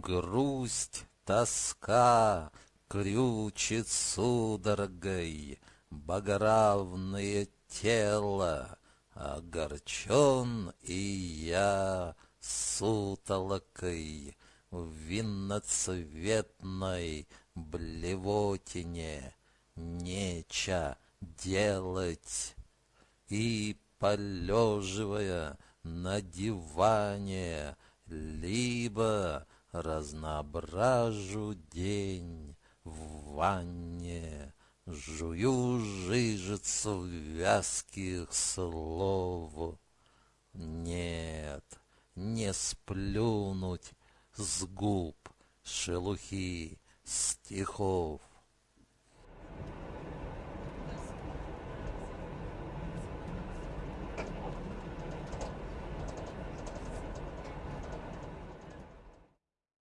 Грусть, тоска крючит судорогой Богоравное тело, Огорчен и я сутолокой В винноцветной блевотине Неча делать. И, полеживая на диване, Либо разноображу день в ванне, Жую жижицу вязких слов. Нет, не сплюнуть с губ шелухи стихов.